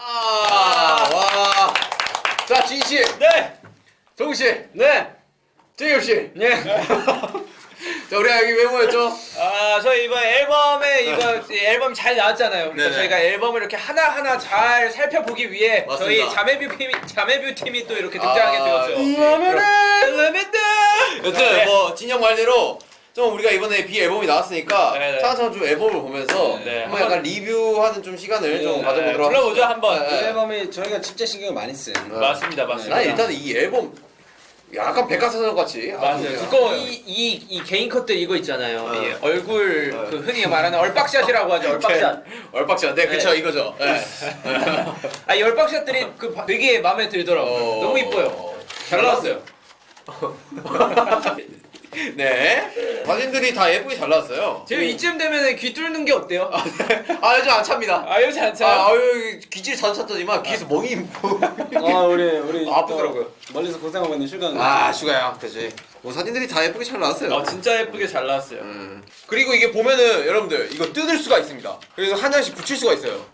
아, 와. 자, 진 씨, 네. 정우 씨, 네. 재엽 씨. 네. 자, 우리가 여기 왜 모였죠? 아, 저희 이번 앨범에 이거 이 앨범 잘 나왔잖아요. 그러니까 네네. 저희가 앨범을 이렇게 하나 하나 잘 살펴보기 위해 맞습니다. 저희 자매뷰 팀이 자매뷰 팀이 또 이렇게 등장하게 아, 되었죠. 그럼-. 여튼 네. 뭐 진영 말대로 좀 우리가 이번에 비 앨범이 나왔으니까 네네. 차근차근 좀 앨범을 보면서 네. 한번 약간 리뷰하는 좀 시간을 좀 네. 가져보도록 불러보죠 한번. 네. 이 앨범이 저희가 진짜 신경을 많이 써요. 맞습니다, 맞습니다. 난 일단 이 앨범 약간 백과사전 같이 맞아요. 두꺼워요. 이, 이, 이 개인 컷들 이거 있잖아요. 네. 이 얼굴 네. 그 흔히 말하는 얼빡샷이라고 하죠. 얼빡샷. 얼빡샷. 네, 그쵸 네. 이거죠. 네. 아, 이 얼빡샷들이 그 바- 되게 마음에 들더라고요. 어. 너무 이뻐요. 잘 나왔어요. 네. 사진들이 다 예쁘게 잘 나왔어요. 지금 이쯤 되면 귀 뚫는 게 어때요? 아 요즘 안 찹니다. 아, 요새 안 아, 차요? 아 유 귀질 자주 찾더니만 귀에서 멍이 아 우리 우리 아프더라고요. 또 멀리서 고생하고 있는 슈가. 아 슈가야 그지. 뭐 사진들이 다 예쁘게 잘 나왔어요. 아, 진짜 예쁘게 잘 나왔어요. 음. 그리고 이게 보면은 여러분들 이거 뜯을 수가 있습니다. 그래서 한 장씩 붙일 수가 있어요.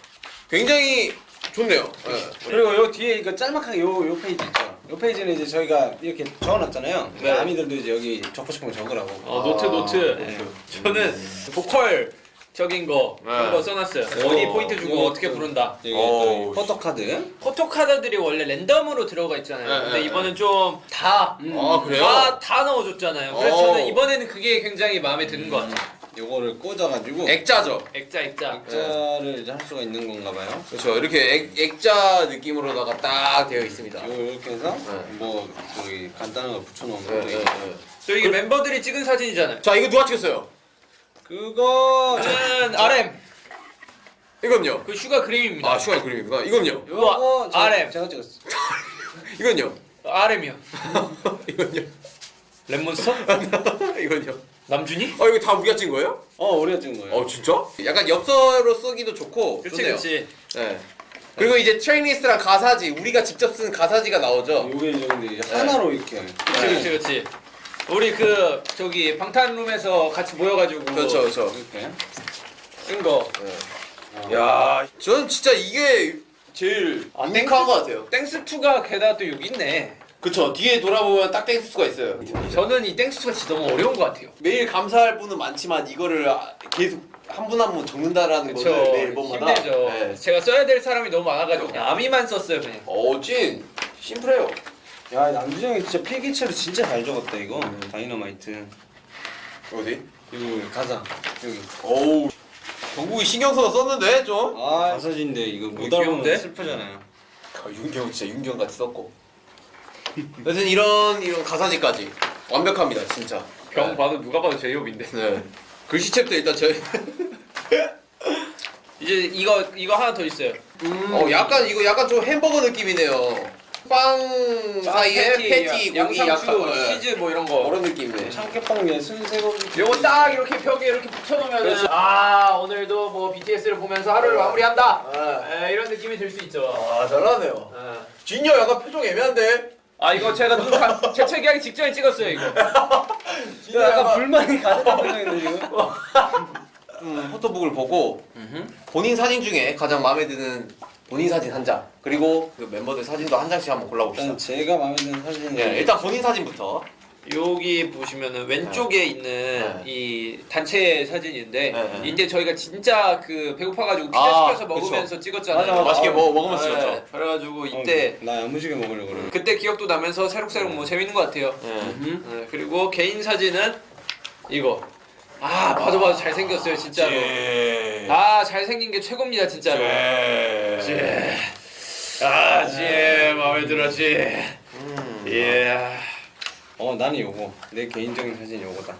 굉장히 좋네요. 네. 그리고 요 뒤에 이거 짤막하게 요 요 페이지 있죠. 요 페이지는 이제 저희가 이렇게 적어놨잖아요. 네. 아미들도 이제 여기 적고 싶은 거 적으라고. 어, 노트, 아, 노트. 네. 저는 보컬 적인 거 그런 네. 거 써놨어요. 네. 어디 어, 포인트 주고 이거 어떻게 또- 부른다. 여기 어우, 또 포토카드. 포토카드들이 원래 랜덤으로 들어가 있잖아요. 네, 근데 네, 이번엔 좀 다, 음. 아 그래요? 다, 다 넣어줬잖아요. 그래서 어. 저는 이번에는 그게 굉장히 마음에 드는 것 같아요. 요거를 꽂아가지고 액자죠. 액자, 액자. 액자를 이제 할 수가 있는 건가 봐요. 그렇죠. 이렇게 액, 액자 느낌으로다가 딱 되어 있습니다. 요 이렇게 해서 네. 뭐 저기 간단한 거 붙여놓은 네, 거. 네, 네. 저 이게 멤버들이 찍은 사진이잖아요. 자 이거 누가 찍었어요? 그거 저는 RM, 이건요. 그 슈가 그림입니다. 아 슈가 그림이구나. 이건요. 요거 저- RM, 제가 찍었어. 이건요. RM이요. 이건요. 랩몬스터? 이건요. 남준이? 어 이거 다 우리가 찍은 거예요? 어 우리가 찍은 거예요. 어 진짜? 약간 엽서로 쓰기도 좋고 그치, 좋네요. 그치. 네. 그리고 이제 tracklist랑 가사지 우리가 직접 쓴 가사지가 나오죠. 요게 이제 근데 이제 하나로 이렇게. 그치, 그치, 그치. 우리 그, 저기, 방탄룸에서 같이 모여가지고. 그렇죠, 그렇죠. 이렇게. 쓴 거. 네. 야, 저는 진짜 이게 제일 아, unique한 것 같아요. thanks to가 게다가 또 여기 있네. 그쵸. 뒤에 돌아보면 딱 Thanks가 있어요. 저는 이 Thanks to가 진짜 너무 어려운 것 같아요. 매일 감사할 분은 많지만 이거를 아- 계속 한 분 한 분 적는다라는 그쵸. 거를 매일 앨범마다. 힘들죠. 네. 제가 써야 될 사람이 너무 많아가지고 그냥 아미만 썼어요, 그냥. 어, 찐. 심플해요. 야 형이 진짜 필기체로 진짜 잘 적었다 이거. 다이너마이트. 어디? 이거 가사 여기. 어우. 정국이 신경 써서 썼는데 좀. 아 가사진데 이거 못 이거 귀여운데? 알아보면 슬프잖아요. 아, 윤경 진짜 윤경 같이 썼고. 여튼 이런 이런 가사지까지 완벽합니다, 진짜. 병 네. 봐도 누가 봐도 제이홉인데. 네. 글씨체부터 일단 저희. 이제 이거 이거 하나 더 있어요. 어, 약간 이거 약간 좀 햄버거 느낌이네요. 빵 사이에 패티, 고기 양상추, 약간 네. 치즈 뭐 이런 거. 그런 느낌이네. 참깨빵 위에 순세고기. 요거 딱 이렇게 벽에 이렇게 붙여놓으면 그렇죠. 아 오늘도 뭐 BTS를 보면서 하루를 마무리한다. 아, 에, 이런 느낌이 들 수 있죠. 아 잘하네요. 에. 진여 약간 표정 애매한데. 아 이거 제가 눈 가- 재채기하기 직전에 찍었어요 이거. 진여 약간 불만이 가득한 표정인데 지금. 음, 포토북을 보고 본인 사진 중에 가장 마음에 드는 본인 사진 한 장. 그리고 그 멤버들 사진도 한 장씩 한번 골라봅시다. 일단 제가 마음에 드는 사진은 네, 일단 본인 사진부터. 여기 보시면은 왼쪽에 있는 네. 이 단체 사진인데 네, 네. 이때 저희가 진짜 그 배고파가지고 피자 아, 시켜서 먹으면서 찍었잖아요. 맞아, 맞아. 맛있게 아, 먹, 먹으면서 네, 찍었죠. 그래가지고 이때 어, 나 야무지게 먹으려고 그래. 그때 기억도 나면서 새록새록 뭐 재밌는 것 같아요. 네. 음. 네, 그리고 개인 사진은 이거. 아 봐도 봐도 잘생겼어요 진짜로. 네. 아 잘생긴 게 최고입니다 진짜로. 예. 아, 지 마음에 들어, 지. 음. 예. 어 나는 요거 내 개인적인 사진 요거다.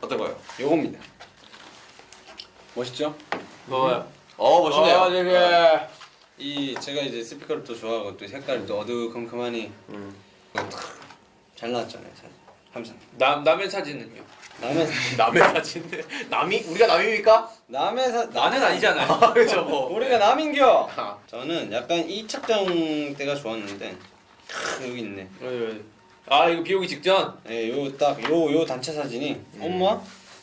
어떤 거요? 요겁니다. 멋있죠? 뭐요? 어 멋있네요. 아, 되게. 이 제가 이제 스피커를 또 좋아하고 또 색깔이 또 어두컴컴하니 음. 잘 나왔잖아요 사진. 항상. 남 남의 사진은요? 남의 남의 사진인데 남이 우리가 남입니까? 남의 사 나는 아니잖아요. 아 그렇죠 뭐. 우리가 남인겨. 아, 저는 약간 이 착장 때가 좋았는데 크, 여기 있네. 아 이거 비 오기 직전. 예, 요 딱 요 요 단체 사진이 엄마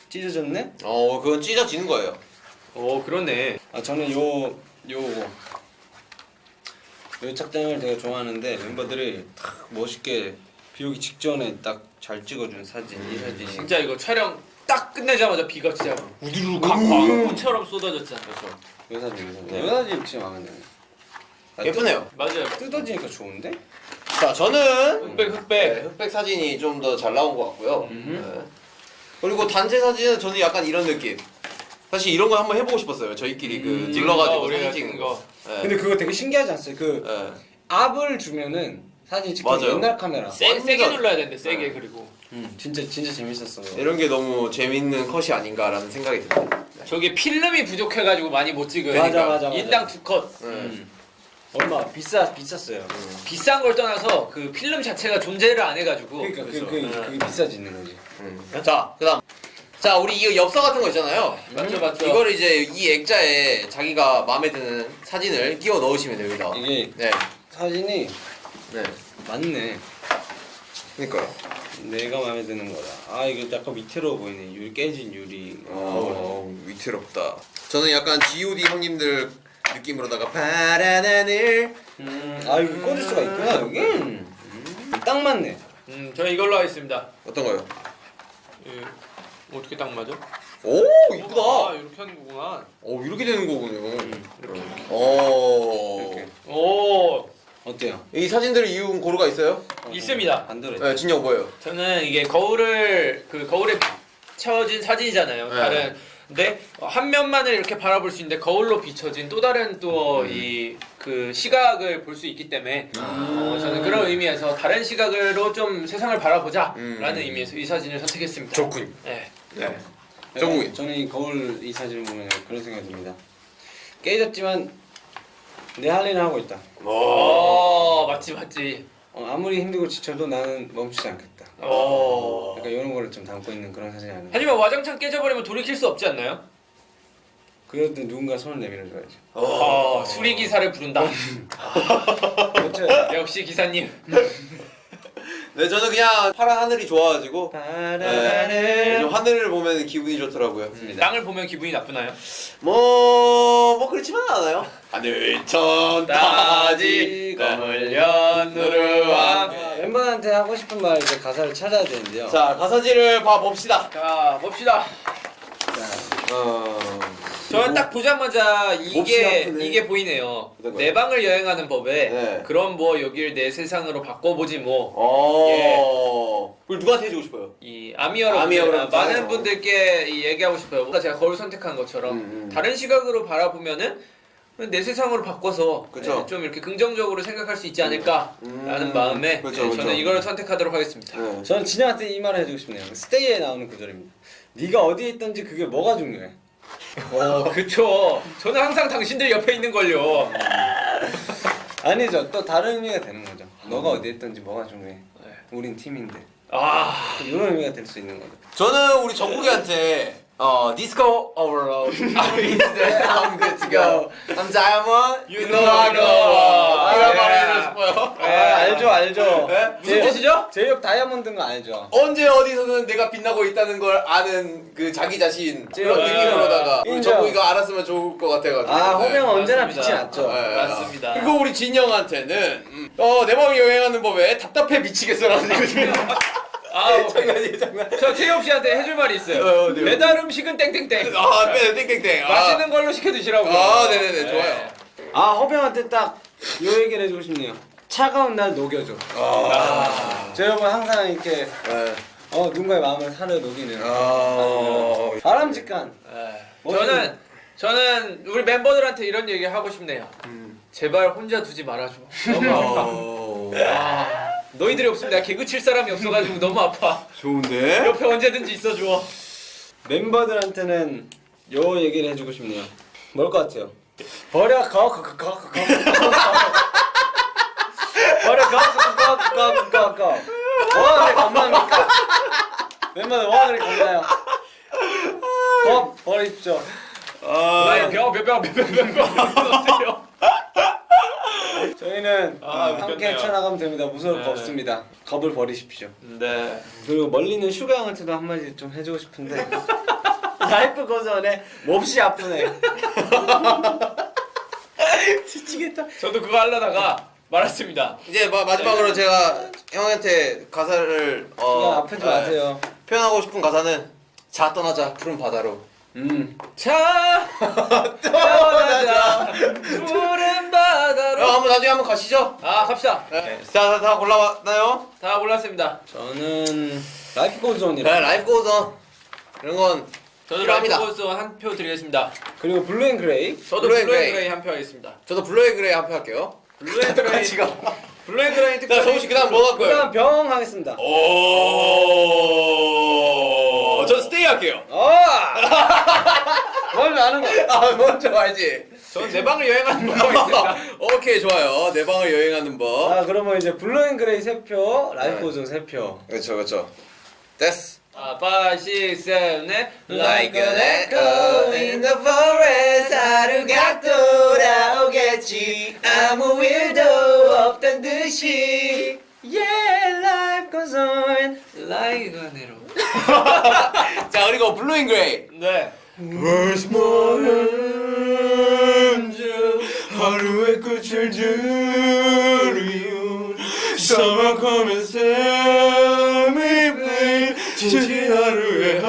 찢어졌네. 어 그건 찢어지는 거예요. 오 그렇네. 아 저는 요 요거 이 착장을 되게 좋아하는데 멤버들이 탁 멋있게 비 오기 직전에 딱 잘 찍어준 사진 이 사진이 진짜 이거 촬영 딱 끝내자마자 비가 진짜 우두루 음. 광광처럼 쏟아졌잖아. 그래서 이 사진 이 사진 이 사진 진짜 마음에 드네 아, 예쁘네요. 맞아요. 뜯- 뜯어지니까 좋은데? 자 저는 흑백 네, 흑백. 흑백 사진이 좀 더 잘 나온 것 같고요. 네. 그리고 단체 사진은 저는 약간 이런 느낌. 사실 이런 거 한번 해보고 싶었어요. 저희끼리 그 음, 질러가지고 우리가 사진 찍는 거. 네. 근데 그거 되게 신기하지 않았어요? 그 네. 압을 주면은 사진 찍기 맞아요. 옛날 카메라 세, 세게 눌러야 되는데 세게 네. 그리고 음, 진짜 진짜 재밌었어 이런 게 너무 재밌는 컷이 아닌가라는 생각이 듭니다. 네. 저게 필름이 부족해가지고 많이 못 찍어요. 맞아, 그러니까 맞아, 맞아. 인당 두 컷. 네. 음. 얼마 비싸 비쌌어요 비싼 걸 떠나서 그 필름 자체가 존재를 안 해가지고. 그러니까 그, 그래서. 그, 그게 비싸지는 거지 음. 자, 그다음. 자, 우리 이 엽서 같은 거 있잖아요. 맞죠 맞죠. 이거를 이제 이 액자에 자기가 마음에 드는 사진을 끼워 넣으시면 됩니다. 이게 네. 사진이 네. 맞네 그러니까요. 내가 마음에 드는 거다 아 이거 약간 위태로워 보이네 유 깨진 유리 어, 위태롭다. 저는 약간 G.O.D 형님들 느낌으로다가 파란 하늘. 음, 아 이거 꽂을 수가 있구나 여기 음, 딱 맞네 음, 저는 이걸로 하겠습니다. 어떤 거요? 예. 어떻게 딱 맞아? 오, 아, 이쁘다. 이렇게 하는 거구나. 어, 이렇게 되는 거군요. 음, 이렇게. 어. 이렇게 오 어때요? 이 사진들을 이은 고루가 있어요? 있습니다. 안 들어 네, 진영 뭐예요? 저는 이게 거울을 그 거울에 채워진 사진이잖아요. 네. 다른 근데 한 면만을 이렇게 바라볼 수 있는데 거울로 비춰진 또 다른 또 이 그 시각을 볼 수 있기 때문에 어, 저는 그런 의미에서 다른 시각으로 좀 세상을 바라보자라는 음. 의미에서 이 사진을 선택했습니다. 좋군요. 네. 네. 정국이 정국이. 저는 이 거울 이 사진을 보면 그런 생각이 듭니다 깨졌지만 내 할 일은 하고 있다 어 맞지 맞지. 어, 아무리 힘들고 지쳐도 나는 멈추지 않겠다 어. 약간 이런 거를 좀 담고 있는 그런 사진이 아닌가 하지만 와장창 깨져버리면 돌이킬 수 없지 않나요? 그래도 누군가 손을 내밀어줘야지 어, 수리 기사를 부른다. 그렇죠 역시 기사님. 네, 저는 그냥 파란 하늘이 좋아가지고 파란 네, 좀 하늘 하늘을 보면 기분이 좋더라고요. 땅을 보면 기분이 나쁘나요? 뭐, 뭐 그렇지만은 않아요. 하늘 천 따지 검을 현 누를 황 멤버한테 하고 싶은 말 이제 가사를 찾아야 되는데요 자, 가사지를 봐봅시다. 자 봅시다. 자, 어... 저는 딱 보자마자 이게. 이게 보이네요. 내 방을 여행하는 법에 네. 그럼 뭐 여길 내 세상으로 바꿔보지 뭐. 어... 그걸 누구한테 해주고 싶어요? 이 아미 여러분 아미 여러분 많은. 분들께 이 얘기하고 싶어요. 뭔가 제가 거울 선택한 것처럼 음, 음. 다른 시각으로 바라보면은 내 세상으로 바꿔서 그쵸. 네, 좀 이렇게 긍정적으로 생각할 수 있지 않을까라는 음. 마음에 그쵸, 네, 그쵸. 저는 이걸 선택하도록 하겠습니다. 네. 저는 진영한테 이 말을 해주고 싶네요 스테이에 나오는 구절입니다 네가 어디에 있던지 그게 뭐가 중요해 어, 그쵸. 저는 항상 당신들 옆에 있는 걸요. 아니죠. 또 다른 의미가 되는 거죠. 너가 어디에 있던지 뭐가 중요해. 우린 팀인데. 아, 이런 의미가 될 수 있는 거죠. 저는 우리 정국이한테 어, disco overload. I'm good to go. I'm diamond. You know I go. 이런 말 해주고 싶어요. 아 알죠 알죠 네? 무슨 뜻이죠? 제이홉 다이아몬드인 거 알죠 언제 어디서는 내가 빛나고 있다는 걸 아는 그 자기 자신 그런 네. 느낌으로다가. 정국이가 알았으면 좋을 것 같아가지고. 아 네. 호병은 언제나. 빛이 났죠 네. 맞습니다. 그리고 우리 진영한테는 음, 어, 내 마음이 여행하는 법에 답답해 미치겠어라는 거지. 아, 장난이에요, 장난. 저 태엽 씨한테 해줄 말이 있어요. 어, 네. 배달 음식은 땡땡땡. 아, 네, 땡땡땡. 아. 맛있는 걸로 시켜 드시라고. 아, 네네네, 좋아요. 아 허병한테 딱 요 얘기를 해주고 싶네요 차가운 날 녹여줘 아. 저 여러분 항상 이렇게 네. 어 누군가의 마음을 사려 녹이는 아. 바람직한 네. 저는 저는 우리 멤버들한테 이런 얘기 하고 싶네요. 음. 제발 혼자 두지 말아줘. 너무 아파. 어. 아, 너희들이 없으면 내가 개그 칠 사람이 없어가지고 너무 아파. 좋은데? 옆에 언제든지 있어줘. 멤버들한테는 요 얘기를 해주고 싶네요 뭘 것 같아요? 버려 거거거거거 버려 거거거거거거 뭐가 그리 겁납니까? 멤버들 그리 겁나요? 버 버리십시오 나의 병병병병병병 어때요? 저희는 아, 함께. 헤쳐나가면 됩니다 무서울 거 네. 없습니다 겁을 버리십시오 네. 그리고 멀리 있는 슈가 형한테도 한마디 좀 해주고 싶은데 Life Goes On에 몹시 아프네 미치겠다 저도 그거 하려다가 말았습니다. 이제 마, 마지막으로 제가 형한테 가사를 어, 아프지 네, 마세요. 표현하고 싶은 가사는 자 떠나자 푸른 바다로. 음. 자 떠나자 푸른 어, 바다로. 한번 나중에 한번 가시죠. 아 갑시다. 네. 자, 다, 다 골라왔나요? 다 골랐습니다. 저는 Life Goes 네, On이라 Life Goes On 이런 건 저도 필요합니다. Life Goes 한 표 드리겠습니다. 그리고 Blue & Grey. 저도 Blue & Blue & Grey. Grey 한 표 하겠습니다. 저도 Blue & Grey 한 표 할게요. Blue & Grey 같이 가. Blue & Grey 특별. 자, 정국 씨 그 다음 뭐 할 거예요? 그 다음 병 하겠습니다. 오, 전 Stay 할게요. 어! 뭘 아는 거? 아, 먼저 알지. 저는 내 방을 여행하는 거 있습니다. 오케이 좋아요. 내 방을 여행하는 법. 아 그러면 이제 Blue & Grey 세 표, Life 네. Goes On 세 표. 그렇죠, 그렇죠. 됐어. 아, 5, 6, 7, 8 Like an echo in the forest 하루가 돌아오겠지 아무 일도 없단 듯이 Yeah, life goes on. like an arrow 자 그리고 블루잉 그레이. 네. Where's my angel 하루의 끝을 들이운 사막하면 샘이 베인 지친 하루의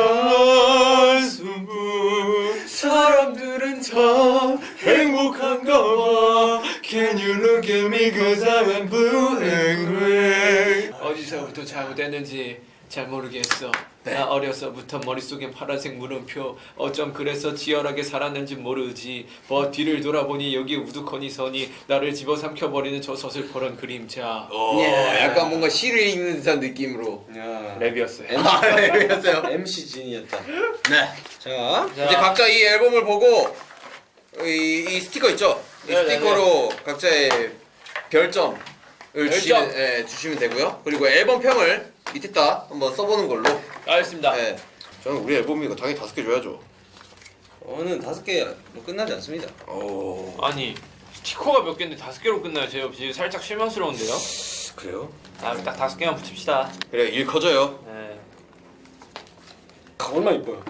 한숨뿐 사람들은 다 행복한가 봐 Can you look at me cause I'm blue and gray? 어디서부터 잘못됐는지 잘 모르겠어. 나 어려서부터 머릿속엔 파란색 물음표 어쩜 그래서 치열하게 살았는지 모르지. 뭐 뒤를 돌아보니 여기 우두커니 선이 나를 집어삼켜버리는 저 서슬퍼런 그림자. 어, 약간 뭔가 시를 읽는 듯한 느낌으로. 야. 랩이었어요. 아, 네, 였어요? MC 진이었다. 네. 자, 자, 이제 각자 이 앨범을 보고 이, 이 스티커 있죠? 이 네, 스티커로 각자의 별점을 주시면, 예, 주시면 되고요. 그리고 앨범 평을 밑에다 한번 써보는 걸로. 알겠습니다 예. 저는 우리 앨범이니까 당연히 다섯 개 줘야죠. 저는 다섯 개 뭐 끝나지 않습니다. 오. 아니 스티커가 몇 개인데 다섯 개로 끝나요 제가 지금 살짝 실망스러운데요 그래요? 아딱 다섯 개만 붙입시다 그래 일 커져요. 네. 얼마 이뻐요.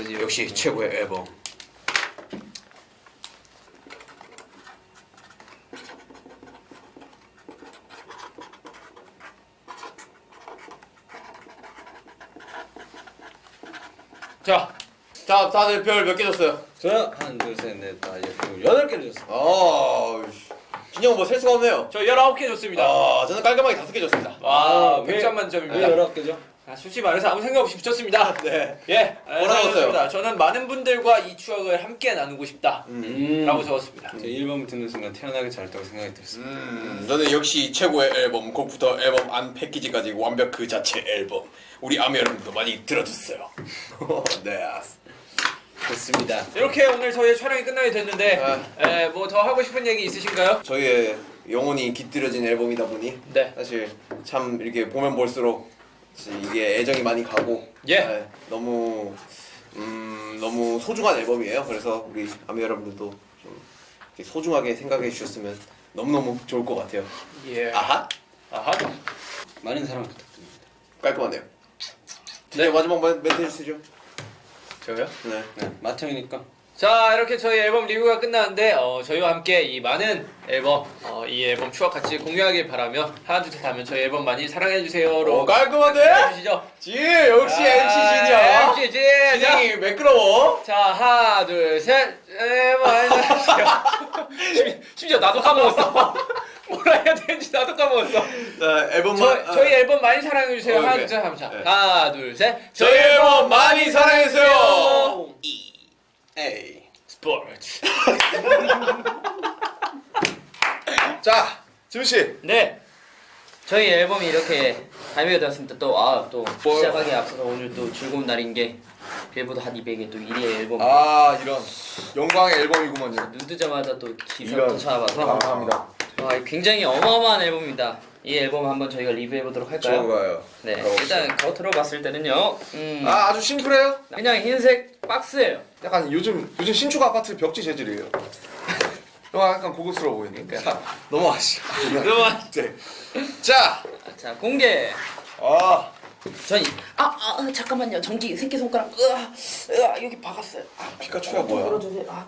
이제 역시 최고의 앨범. 자 자, 다들 별 몇 개 줬어요? 저요 하나, 둘, 셋, 넷, 다, 여섯, 여덟 개를 줬습니다. 아, 진영 뭐셀 수가 없네요. 저 19개 줬습니다 아, 저는 깔끔하게 다섯 개 줬습니다. 와 왜- 100점 왜 만점입니다 열아홉 개죠? 아, 솔직히 말해서 아무 생각 없이 붙였습니다 네. 예 뭐라고 썼어요? 저는 많은 분들과 이 추억을 함께 나누고 싶다 음. 라고 적었습니다 제 1번 듣는 순간 태어나기 잘했다고 생각이 들었습니다. 음, 저는 역시 최고의 앨범 곡부터 앨범 안 패키지까지 완벽 그 자체 앨범 우리 아미 여러분도 많이 들어주세요 네 좋습니다. 이렇게 오늘 저희 촬영이 끝나게 됐는데 아. 뭐더 하고 싶은 얘기 있으신가요? 저희의 영혼이 깃들여진 앨범이다 보니 네 사실 참 이렇게 보면 볼수록 이게 애정이 많이 가고 예. 네, 너무 음, 너무 소중한 앨범이에요 그래서 우리 아미 여러분들도 좀 소중하게 생각해 주셨으면 너무너무 좋을 것 같아요 예. 아하 아하. 많은 사랑 부탁드립니다. 깔끔하네요 네 마지막 멘- 멘트 해주시죠 저요? 네. 네, 마청이니까. 자 이렇게 저희 앨범 리뷰가 끝났는데 어, 저희와 함께 이 많은 앨범 어, 이 앨범 추억 같이 공유하길 바라며 하나 둘셋 하면 저희 앨범 많이 사랑해주세요로 오 깔끔한데? 지 역시 MC 진이야 MC 진 자, 진영이 매끄러워. 자 하나 둘셋. 앨범 사랑해주세요. 심- 심지어 나도 까먹었어. 뭐라 해야 되는지 나도 까먹었어. 자 앨범만 저, 저희 앨범 많이 사랑해주세요. 어, 하나. 둘셋 네. 하나 둘셋. 저희 앨범 많이 사랑해주세요. 에 이. 스포츠 자 지훈씨 네. 저희 앨범이 이렇게 발매가 되었습니다. 또, 아, 또? 시작하기 앞서서 오늘 또 즐거운 날인 게, 빌보드 한 200의 또 1위 앨범. 아 이런 영광의 앨범이구만요 눈 뜨자마자 또 이런. 또 찾아와서. 감사합니다 아, 굉장히 어마어마한 앨범입니다. 이 앨범 한번 저희가 리뷰해보도록 할까요? 좋아요 네. 일단 겉으로 봤을 때는요, 음, 아 아주 심플해요 그냥 흰색 박스예요. 약간 요즘 요즘 신축 아파트 벽지 재질이에요. 너 약간 고급스러워 보이니까. 자 넘어가시죠 그러면 네. 자 자, 공개. 아, 전, 이- 아, 아, 아, 잠깐만요. 전기 새끼 손가락, 으아, 으아, 여기 박았어요. 아, 피카츄야 뭐야? 열어주세요. 아,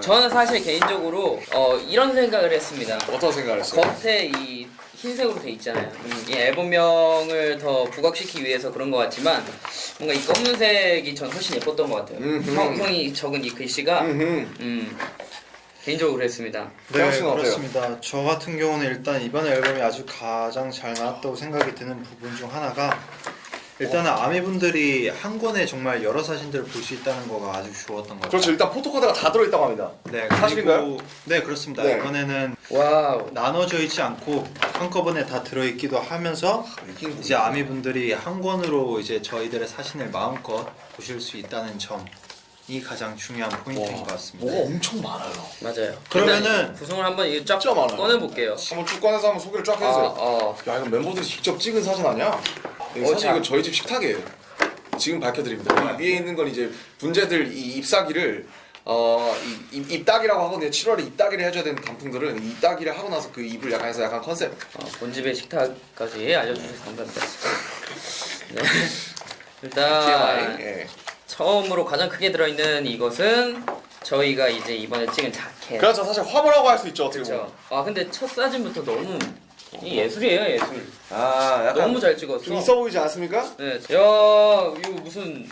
저는 사실 개인적으로 어, 이런 생각을 했습니다. 어떤 생각을 했어요? 겉에 이 흰색으로 돼 있잖아요. 음, 이 앨범명을 더 부각시키기 위해서 그런 것 같지만 뭔가 이 검은색이 전 훨씬 예뻤던 것 같아요. 음흠. 형, 형이 적은 이 글씨가. 음, 개인적으로. 태양 네 어때요? 그렇습니다. 저 같은 경우는 일단 이번 앨범이 아주 가장 잘 나왔다고 생각이 드는 부분 중 하나가 일단은 아미분들이 한 권에 정말 여러 사진들을 볼 수 있다는 거가 아주 좋았던 것 같아요. 그렇죠. 일단 photo card가 다 들어있다고 합니다. 네, 사실인가요? 네 그렇습니다. 네. 이번에는 와우. 나눠져 있지 않고 한꺼번에 다 들어있기도 하면서 이제 아미분들이 한 권으로 이제 저희들의 사진을 마음껏 보실 수 있다는 점이 가장 중요한 포인트인 것 같습니다. 뭐가 엄청 많아요. 맞아요. 그러면은 구성을 한번 쫙 진짜 많아요. 꺼내 볼게요. 한번 쭉 꺼내서 한번 소개를 쫙 아, 해주세요. 어. 야 이거 멤버들이 직접 찍은 사진 아니야? 이 어, 자. 이거 저희 집 식탁이에요. 지금 밝혀드립니다. 이 위에 있는 건 이제 분재들 이 잎사귀를 어, 이, 잎따기라고 하거든요. 7월에 잎따기를 해줘야 되는 단풍들은 이 잎따기를 하고 나서 그 잎을 약간 해서 약간 컨셉. 어, 본집의 식탁까지 알려주셔서 감사합니다. 네. 일단 TMI. 예. 처음으로 가장 크게 들어있는 이것은 저희가 이제 이번에 찍은 자켓. 그렇죠. 사실 화보라고 할 수 있죠. 어떻게 보면. 그렇죠. 아 근데 첫 사진부터 너무 이 예술이에요 예술. 아 약간 너무 잘 찍었어. 좀 있어 보이지 않습니까? 네. 야 이거 무슨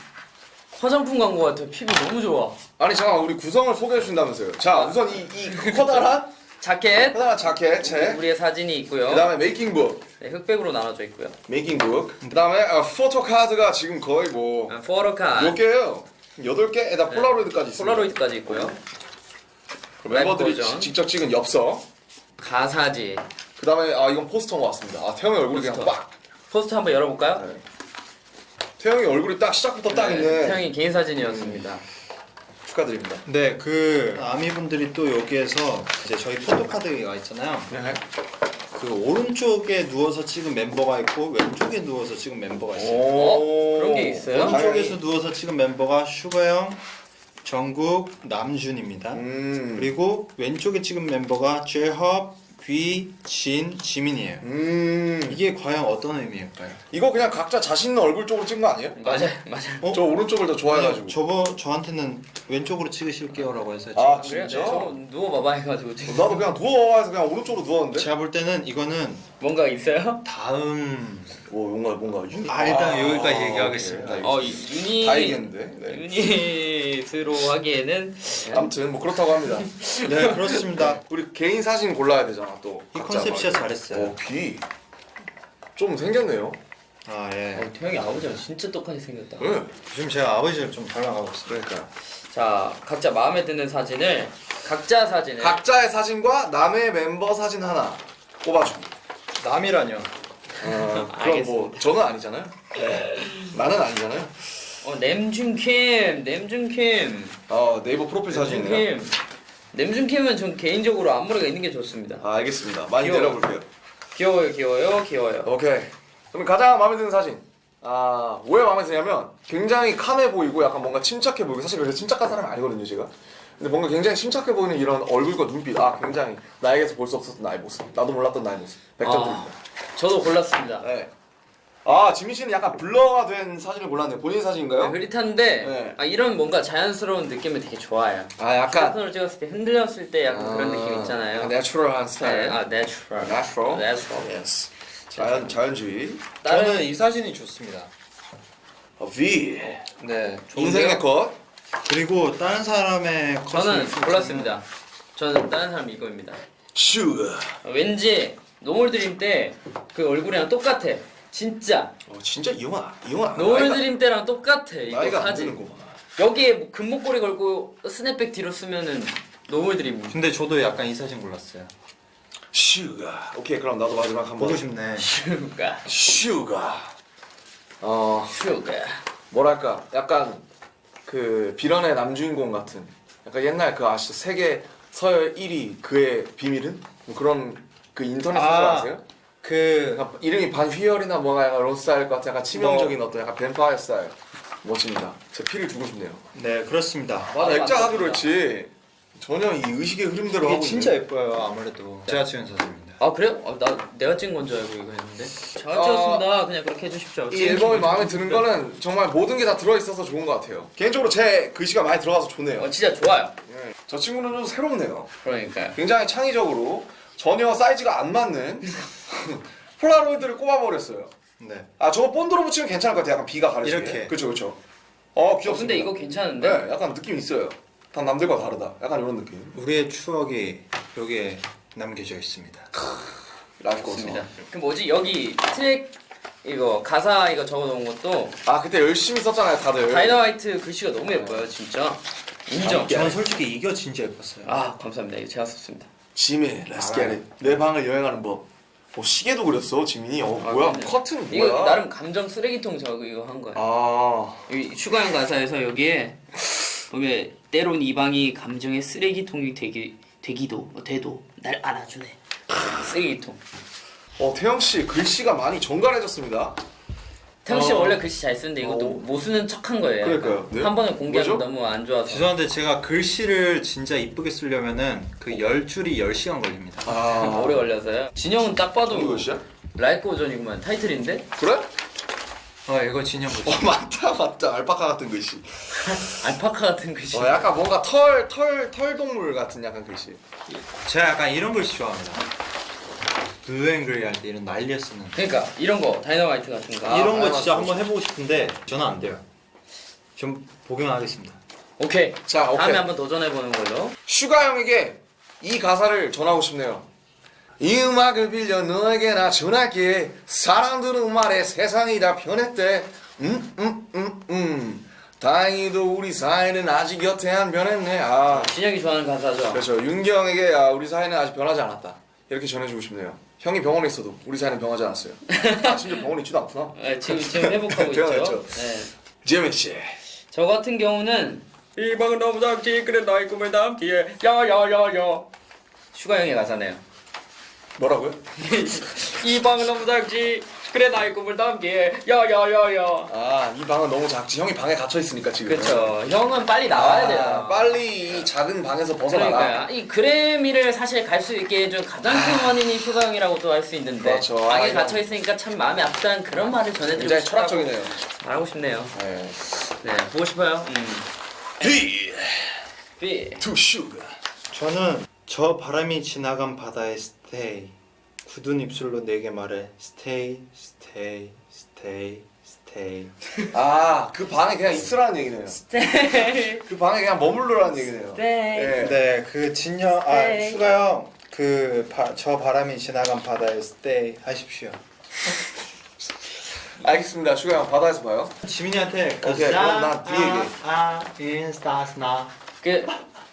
화장품 광고 같아. 피부 너무 좋아. 아니 잠깐 우리 구성을 소개해 주신다면서요. 자 우선 이, 이 커다란 자켓. 커다란 자켓 책. 우리의 사진이 있고요. 그 다음에 making book, 네, 흑백으로 나눠져 있고요. making book. 그 다음에 어, photo card가 지금 거의 뭐 아, photo car. 몇 개예요? 여덟 개?에다 폴라로이드까지 있습니다. 폴라로이드까지 있고요. 멤버들이. 지- 직접 찍은 엽서. 가사지. 그 다음에 아 이건 포스터인 것 같습니다. 아 태형이 얼굴이 그냥 포스터. 빡. 포스터 한번 열어볼까요? 네. 태형이 얼굴이 딱 시작부터 딱 있네. 태형이 개인 사진이었습니다. 축하드립니다. 네, 그 아미 분들이 또 여기에서 이제 저희 photo card가 있잖아요. 네. 그 오른쪽에 누워서 찍은 멤버가 있고 왼쪽에 누워서 찍은 멤버가 있어요. 오. 그런 게 있어요? 오른쪽에서 누워서 찍은 멤버가 슈가 형, 정국, 남준입니다. 음. 그리고 왼쪽에 찍은 멤버가 제헙, 귀, 진, 지민이에요. 음. 이게 과연 어떤 의미일까요? 이거 그냥 각자 자신 있는 얼굴 쪽으로 찍은 거 아니에요? 맞아요, 맞아요. 어? 저 오른쪽을 더 좋아해가지고. 아니, 저거 저한테는 왼쪽으로 찍으실게요라고 해서 아 그래요? 진짜? 저 누워봐봐 해가지고 나도 그냥 누워서 그냥 오른쪽으로 누웠는데. 제가 볼 때는 이거는 뭔가 있어요? 다음 뭐 뭔가 뭔가 유니. 아, 일단 여기까지 얘기하겠습니다. 오케이. 어 유닛 다 얘기했는데. 네. 유닛으로 하기에는 아무튼 뭐 그렇다고 합니다. 네 그렇습니다. 우리 개인 사진 골라야 되잖아 또. 이 각자 컨셉 진짜 막. 잘했어요. 어 귀. 좀 생겼네요. 아 예. 어, 태영이 아버지랑 진짜 똑같이 생겼다. 네. 지금 제가 아버지를 좀 닮아가고 있습니다. 그러니까. 자 각자 마음에 드는 사진을 각자 사진을 각자의 사진과 남의 member 사진 하나 꼽아주기. 남이라뇨. 어, 그럼 뭐. 저는 아니잖아요. 나는 아니잖아요. 어 냄준킴 냄준킴 어 네이버 프로필 사진이네요. 냄준킴은 전 개인적으로 앞머리가 있는 게 좋습니다. 아 알겠습니다. 많이 귀여워. 내려볼게요. 귀여워요 귀여워요 귀여워요. 오케이. 그럼 가장 마음에 드는 사진. 아, 왜 마음에 드냐면 굉장히 캄해 보이고 약간 뭔가 침착해 보이고 사실 그렇게 침착한 사람이 아니거든요, 제가. 근데 뭔가 굉장히 침착해 보이는 이런 얼굴과 눈빛. 아, 굉장히 나에게서 볼 수 없었던 나의 모습. 나도 몰랐던 나의 모습. 100점 아. 드립니다. 저도 골랐습니다. 네. 아, 지민 씨는 약간 블러가 된 사진을 골랐네요. 본인 사진인가요? 네, 흐릿한데 네. 아, 이런 뭔가 자연스러운 느낌을 되게 좋아해요. 아, 약간 휴대폰으로 찍었을 때 흔들렸을 때 약간 그런 느낌 있잖아요. 내추럴한 스타일. 네, 아 natural. Natural? Natural. Yes. 자연 자연주의. 저는 이 사진이 좋습니다. 어, V. 네. 인생의 컷. 그리고 다른 사람의 저는 골랐습니다. 저는 다른 사람 이거입니다. 슈가. 왠지 No More Dream 때 그 얼굴이랑 똑같아. 진짜 어, 진짜 이용은 안 No More Dream 때랑 똑같아. 이거 사진. 여기에 뭐 금목걸이 걸고 스냅백 뒤로 쓰면은 No More Dream. 근데 저도 약간 이 사진 골랐어요. 슈가. 오케이, 그럼 나도 마지막 한번. 보고 싶네. 슈가 슈가. 어, 슈가. 뭐랄까, 약간 그 비련의 남주인공 같은. 약간 옛날 그 아시죠? 세계 서열 1위 그의 비밀은? 뭐 그런 그 인터넷 소설 아. 아세요? 그 약간 이름이 반휘열이나 뭔가 약간 그런 스타일 것 같은 약간 치명적인 어떤 약간 뱀파이어 스타일. 멋집니다. 제 피를 주고 싶네요. 네 그렇습니다. 맞아, 아, 액자하기로. 했지. 전혀 이 의식의 흐름대로 이게 하고 진짜 있네요. 예뻐요 아무래도 제가 찍은 사진입니다. 아 그래요? 어, 나 내가 찍은 건 줄 알고 이거 했는데 잘 어, 찍었습니다 그냥 그렇게 해주십시오 이 앨범이 마음에 드는 거는 정말 모든 게 다 들어있어서 좋은 것 같아요. 개인적으로 제 글씨가 많이 들어가서 좋네요. 어 진짜 좋아요 네. 저 친구는 좀 새롭네요. 그러니까요 굉장히 창의적으로 전혀 사이즈가 안 맞는 폴라로이드를 꼽아버렸어요. 네. 아 저거 본드로 붙이면 괜찮을 것 같아요. 약간 비가 가려지게. 이렇게. 그렇죠, 그렇죠. 어 어, 귀엽습니다. 근데 이거 괜찮은데? 네, 약간 느낌 있어요. 다 남들과 다르다. 약간 이런 느낌. 우리의 추억이 여기에 남겨져 있습니다. 좋습니다 그 뭐지 여기 트랙 이거 가사 이거 적어놓은 것도 아 그때 열심히 썼잖아요, 다들. 다이너마이트 글씨가 너무 예뻐요 진짜 인정 저는 솔직히 이거 진짜 예뻤어요. 아 감사합니다 이거 제가 썼습니다 get it. 내 방을 여행하는 법. 어 시계도 그렸어, 지민이. 어 아, 뭐야? 그럼요. 커튼 이거 뭐야? 나름 감정 쓰레기통 저거 이거 한 거예요 아 여기 슈가형 가사에서 여기에 보면 때론 이 방이 감정의 쓰레기통이 되기 되기도 어, 돼도 날 안아주네 쓰레기통 어 태영 씨 글씨가 많이 정갈해졌습니다. 태영 씨 어. 원래 글씨 잘 쓰는데 이것도 어. 못 쓰는 척한 거예요 그러니까요. 네? 한 번에 공개하면? 너무 안 좋아서 죄송한데 제가 글씨를 진짜 이쁘게 쓰려면은 그 열 줄이 10시간 걸립니다. 아 오래 걸려서요 진영은 딱 봐도 이거 글씨야? 라이크 오전이구만 타이틀인데 그래? 어 이거 진 형 글씨. 어 맞다 맞다 알파카 같은 글씨. 알파카 같은 글씨 어 약간 뭔가 털 털 털 동물 같은 약간 글씨. 제가 약간 이런 글씨 좋아합니다. Blue & Grey 할때 이런 날려 쓰는. 그러니까 이런 거 다이너마이트 같은 거 아, 이런 거 아, 진짜. 한번 해보고 싶은데 저는 안 돼요. 좀 복용하겠습니다. 오케이 자 오케이. 다음에 한번 도전해보는 걸로 슈가 형에게 이 가사를 전하고 싶네요. 이 음악을 빌려 너에게 나 전할게. 사람들은 말해 세상이 다 변했대. 음, 음, 음, 음. 다행히도 우리 사이는 아직 여태 안 변했네. 아, 진 형이 좋아하는 가사죠 그렇죠. 윤기 형에게 아, 우리 사이는 아직 변하지 않았다. 이렇게 전해주고 싶네요. 형이 병원에 있어도 우리 사이는 변하지 않았어요. 아, 심지어 병원에 있지도 않구나. 네, 지금 지금 회복하고 있죠 했죠. 네. 지민 씨. 저 같은 경우는 이 방은 너무 작지 그래 너의 꿈을 담기에 야야야야 슈가 형의 가사네요 뭐라고요? 이 방은 너무 작지 그래 나의 꿈을 담기에 야야야야 아, 이 방은 너무 작지. 형이 방에 갇혀 있으니까 지금. 그렇죠 형은 빨리 나와야 아, 돼요 빨리 이 작은 방에서 벗어나라. 그러니까요 이 그래미를 사실 갈 수 있게 해준 가장 큰 원인이 슈가 형이라고도 할 수 있는데 그렇죠. 방에 아, 갇혀 있으니까 참 마음이 아프다는 그런 말을 전해드리고 굉장히 철학적이네요. 말하고 싶네요 네. 네 보고 싶어요 음. D B to sugar. 저는 저 바람이 지나간 바다에 stay 굳은 입술로 내게 말해 stay stay stay stay 아, 그 방에 그냥 있으라는 얘기네요. 네. 그 방에 그냥 머물러라는 얘기네요. 네. 네. 네, 그 진 형 아 stay. 슈가 형 그 저 바람이 지나간 바다에 stay 하십시오. 알겠습니다. 슈가 형 바다에서 봐요. 지민이한테 오케이, 그럼 난 뒤에 얘기해. 아 인스타스 나 그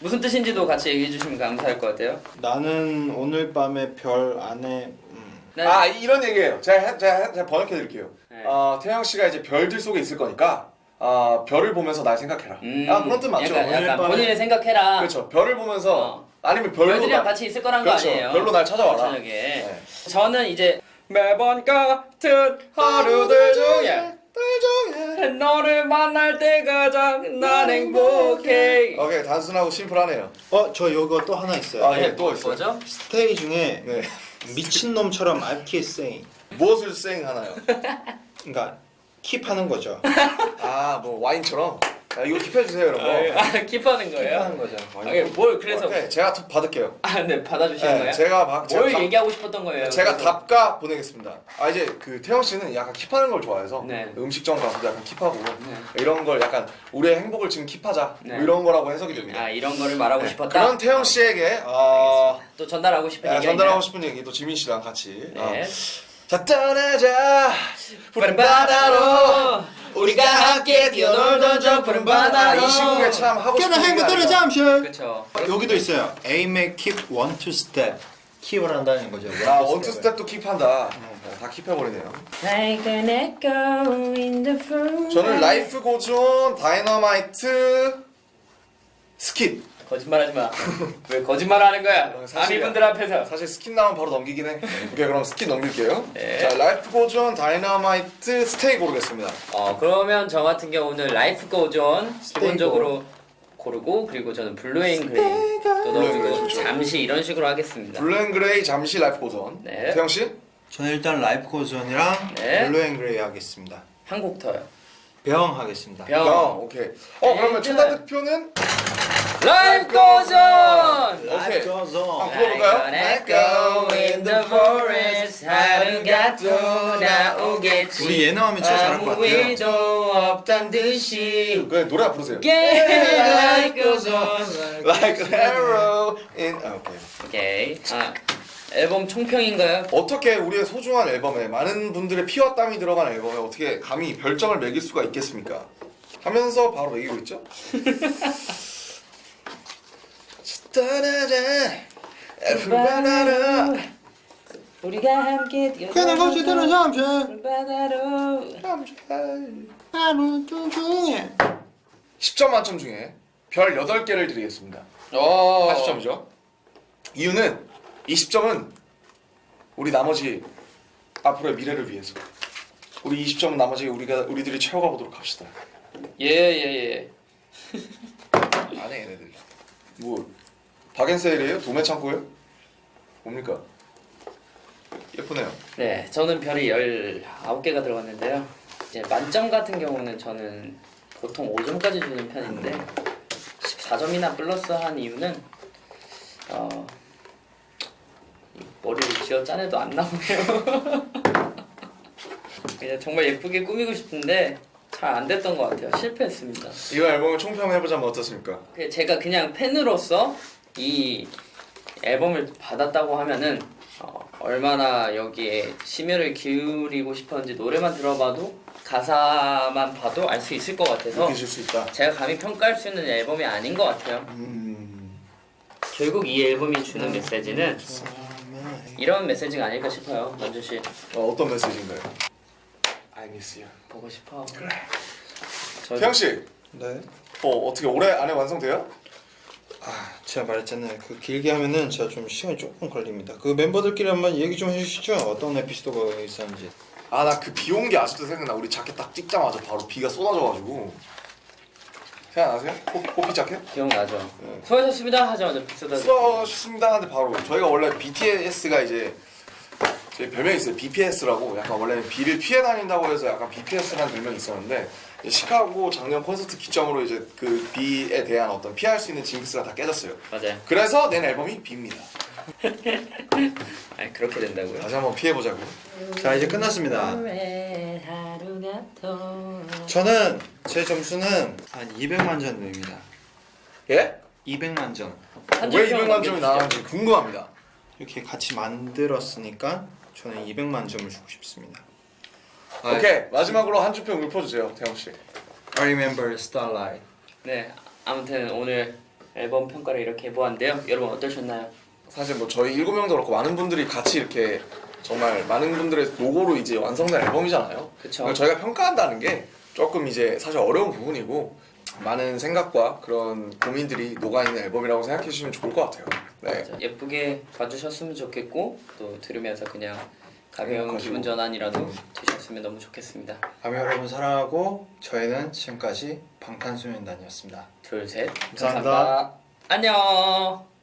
무슨 뜻인지도 같이 얘기해 주시면 감사할 것 같아요. 나는 오늘 밤에 별 안에 음. 네. 아, 이런 얘기예요. 제가, 해- 제가, 해- 제가 번역해 드릴게요. 네. 어, 태영 씨가 이제 별들 속에 있을 거니까 아, 별을 보면서 날 생각해라. 음, 아, 그런 뜻 맞죠? 약간, 오늘 약간 밤에- 본인을 생각해라. 그렇죠. 별을 보면서 어. 아니면 별로 별들이랑 날- 같이 있을 거란 그렇죠. 거 아니에요. 별로 날 찾아와라. 저녁에. 네. 저는 이제 매번 같은 하루들 중에 너를 만날 때 가장 난 행복해. 오케이, 단순하고 심플하네요. 어 저 요거 또 하나 있어요. 아, 예, 또 있어요. 뭐죠? 스테이 중에 네. 미친 놈처럼 I keep saying 무엇을 쌩 하나요? 그러니까 킵하는 거죠. 아, 뭐 와인처럼. 아, 이거 킵해 주세요, 이런 거. 아, 킵하는 거예요? 킵하는 거죠. 아, 이게 뭘 그래서 오케이, 제가 톱 받을게요. 아, 네 받아주시는 네, 거예요? 제가 막뭘 제가, 얘기하고 싶었던 거예요? 답, 제가 그래서? 답가 보내겠습니다. 아 이제 그 태영 씨는 약간 킵하는 걸 좋아해서 네. 음식점 가서도 약간 킵하고 이런 걸 약간 우리의 행복을 지금 킵하자 네. 뭐 이런 거라고 해석이 됩니다. 아 이런 거를 말하고 네, 싶었다. 그런 태영 씨에게 어, 또 전달하고 싶은 아, 얘기가 전달하고? 싶은 얘기 또 지민 씨랑 같이 어. 네. 자 떠나자 푸른 바다로 우리가 함께 저 푸른 바다 이 시국에 참 하고 싶은 얘기가 아니라 그렇죠. 여기도 있어요. Aim at keep one two step. Keep을 한다는 거죠. 아 one two step도 keep한다 어, 다 keep해버리네요 Like an echo in the room. 저는 Life Goes On 다이너마이트 Skit 거짓말하지 마. 왜 거짓말하는 거야? 어. 아미분들 앞에서. 사실 Skit 나오면 바로 넘기긴 해 오케이 그럼 Skit 넘길게요 네. 자 Life Goes On 다이너마이트 Stay 고르겠습니다 어 그러면 저 같은 경우는 Life Goes On 기본적으로 고르고 그리고 저는 Blue & Grey 또 Grey 넣어주고. 잠시 이런 식으로 하겠습니다. Blue & Grey 잠시 Life Goes On. 네. 태형 씨? 저는 일단 Life Goes On이랑 네. Blue & Grey 하겠습니다. 한 곡 더요. 병 하겠습니다. 병. 어, 오케이. 어 그러면 최다 득표는 Life Goes On! 오케이. Goes On. 아, 불러볼까요? Like echo in the forest 하루가 또 나오겠지 우리 예능하면 진짜 잘할 것 같아요. 일도 없단 듯이 그래 노래 부르세요. Get like goes on Like an arrow in. 아, 오케이. 오케이 아 앨범 총평인가요? 어떻게 우리의 소중한 앨범에 많은 분들의 피와 땀이 들어간 앨범에 어떻게 감히 별점을 매길 수가 있겠습니까? 하면서 바로 매기고 있죠? 떠나자. 바다로. 우리가 함께 그는 거지대로 잠시 바다로. 하루 중중에 10점 만점 중에 별 8개를 드리겠습니다. 오 80점이죠? 이유는 이 10점은 우리 나머지 앞으로의 미래를 위해서 우리 20점은 나머지 우리가 우리들이 채워가 보도록 합시다 예예예 안해 얘네들 뭐 박앤세일이에요? 도매 창고예요? 뭡니까? 예쁘네요 네, 저는 별이 19개가 들어갔는데요. 이제 만점 같은 경우는 저는 보통 5점까지 주는 편인데 14점이나 플러스 한 이유는 어, 이 머리를 쥐어 짜내도 안 나오네요. 그냥 정말 예쁘게 꾸미고 싶은데 잘 안 됐던 것 같아요. 실패했습니다. 이번 앨범을 총평해보자면 어떻습니까? 그 제가 그냥 팬으로서 이 앨범을 받았다고 하면은 어, 얼마나 여기에 심혈을 기울이고 싶었는지 노래만 들어봐도 가사만 봐도 알 수 있을 것 같아서 제가 감히 평가할 수 있는 앨범이 아닌 것 같아요. 음... 결국 이 앨범이 주는 메시지는 이런 메시지가 아닐까 싶어요. 만주 씨 어, 어떤 메시지인가요? I miss you 보고 싶어. 그래. 저 태영씨 네. 어, 어떻게 올해 안에 완성돼요? 아, 제가 말했잖아요. 그 길게 하면은 제가 좀 시간이 조금 걸립니다. 그 멤버들끼리 한번 얘기 좀 해주시죠. 어떤 에피소드가 있었는지. 아 나 그 비 온 게 아직도 생각나 우리 자켓 딱 찍자마자 바로 비가 쏟아져가지고 생각나세요? 호피, 호피 자켓? 기억나죠? 네. 수고하셨습니다 하자마자 비싸다. 쏟아졌습니다 하는데 바로 저희가 원래 BTS가 이제 제 별명이 있어요 BPS라고 약간 원래는 비를 피해 다닌다고 해서 약간 BPS라는 별명이 있었는데 시카고 작년 콘서트 기점으로 이제 그 비에 대한 어떤 피할 수 있는 징크스가 다 깨졌어요 맞아요. 그래서 낸 앨범이 비입니다 아니 그렇게 된다고요? 다시 한번 피해보자고 자, 이제 끝났습니다. 저는 제 점수는 한 200만 점 드립니다. 예? 200만 점. 왜 200만 점이 나왔는지 궁금합니다 이렇게 같이 만들었으니까 저는 200만 점을 주고 싶습니다. 오케이 마지막으로 한 주평 읊어주세요 태영 씨 I remember Starlight. 네 아무튼 오늘 앨범 평가를 이렇게 해보았는데요 여러분 어떠셨나요? 사실 뭐 저희 일곱 명도 그렇고 많은 분들이 같이 이렇게 정말 많은 분들의 노고로 이제 완성된 앨범이잖아요. 그쵸. 저희가 평가한다는 게 조금 이제 사실 어려운 부분이고 많은 생각과 그런 고민들이 녹아 있는 앨범이라고 생각해 주시면 좋을 것 같아요. 네. 자, 예쁘게 봐주셨으면 좋겠고 또 들으면서 그냥 가벼운 가지고. 기분 전환이라도 되셨으면 너무 좋겠습니다 아미 여러분 사랑하고 저희는 지금까지 방탄소년단이었습니다. 둘 셋 감사합니다. 안녕